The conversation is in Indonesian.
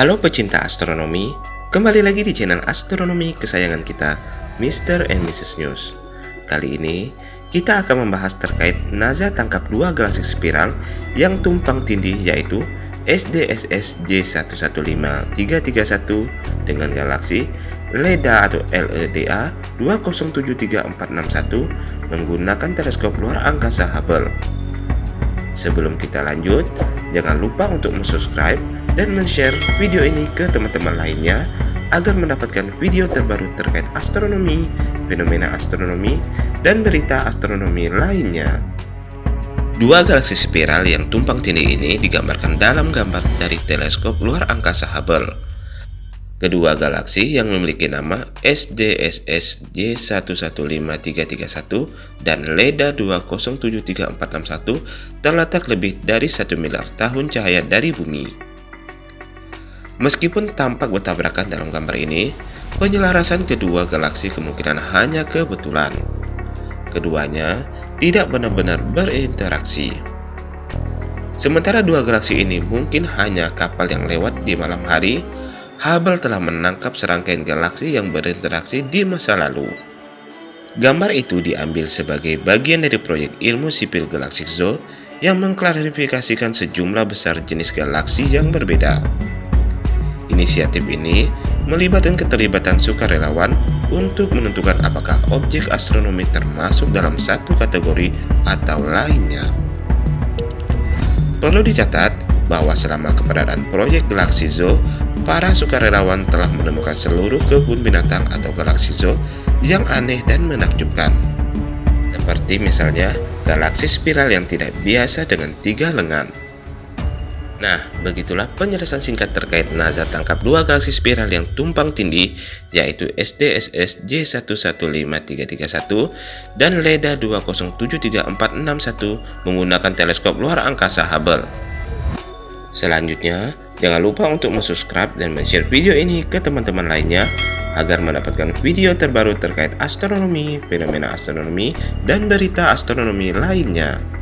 Halo pecinta astronomi, kembali lagi di channel astronomi kesayangan kita, Mr. and Mrs. News. Kali ini, kita akan membahas terkait NASA tangkap dua galaksi spiral yang tumpang tindih yaitu SDSS J115331 dengan galaksi LEDA atau LEDA 2073461 menggunakan teleskop luar angkasa Hubble. Sebelum kita lanjut, jangan lupa untuk subscribe dan share video ini ke teman-teman lainnya agar mendapatkan video terbaru terkait astronomi, fenomena astronomi, dan berita astronomi lainnya. Dua galaksi spiral yang tumpang tindih ini digambarkan dalam gambar dari teleskop luar angkasa Hubble. Kedua galaksi yang memiliki nama SDSS J115331 dan LEDA 2073461 terletak lebih dari 1 miliar tahun cahaya dari bumi. Meskipun tampak bertabrakan dalam gambar ini, penyelarasan kedua galaksi kemungkinan hanya kebetulan. Keduanya tidak benar-benar berinteraksi. Sementara dua galaksi ini mungkin hanya kapal yang lewat di malam hari, Hubble telah menangkap serangkaian galaksi yang berinteraksi di masa lalu. Gambar itu diambil sebagai bagian dari proyek ilmu sipil Galaxy Zoo yang mengklarifikasikan sejumlah besar jenis galaksi yang berbeda. Inisiatif ini melibatkan keterlibatan sukarelawan untuk menentukan apakah objek astronomi termasuk dalam satu kategori atau lainnya. Perlu dicatat bahwa selama keberadaan proyek Galaxy Zoo, para sukarelawan telah menemukan seluruh kebun binatang atau Galaxy Zoo yang aneh dan menakjubkan. Seperti misalnya galaksi spiral yang tidak biasa dengan tiga lengan. Nah, begitulah penjelasan singkat terkait NASA tangkap dua galaksi spiral yang tumpang tindih, yaitu SDSS J115331 dan LEDA 2073461 menggunakan teleskop luar angkasa Hubble. Selanjutnya, jangan lupa untuk subscribe dan share video ini ke teman-teman lainnya agar mendapatkan video terbaru terkait astronomi, fenomena astronomi, dan berita astronomi lainnya.